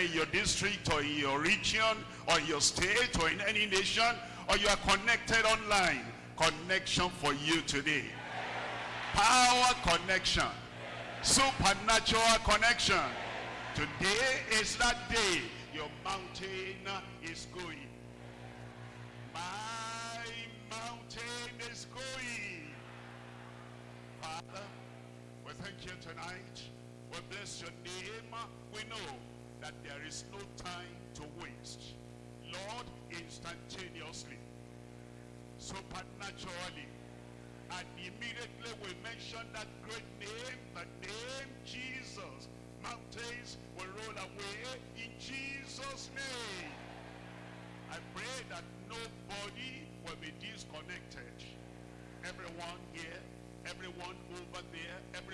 in your district or in your region or in your state or in any nation or you are connected online, connection for you today. Power connection. Supernatural connection. Today is that day your mountain is going. My mountain is going. Father, we thank you tonight. We bless your name. We know that there is no time to waste. Lord, instantaneously, supernaturally, and immediately we mention that great name, the name Jesus. Mountains will roll away in Jesus' name. I pray that nobody will be disconnected. Everyone here, everyone over there, everyone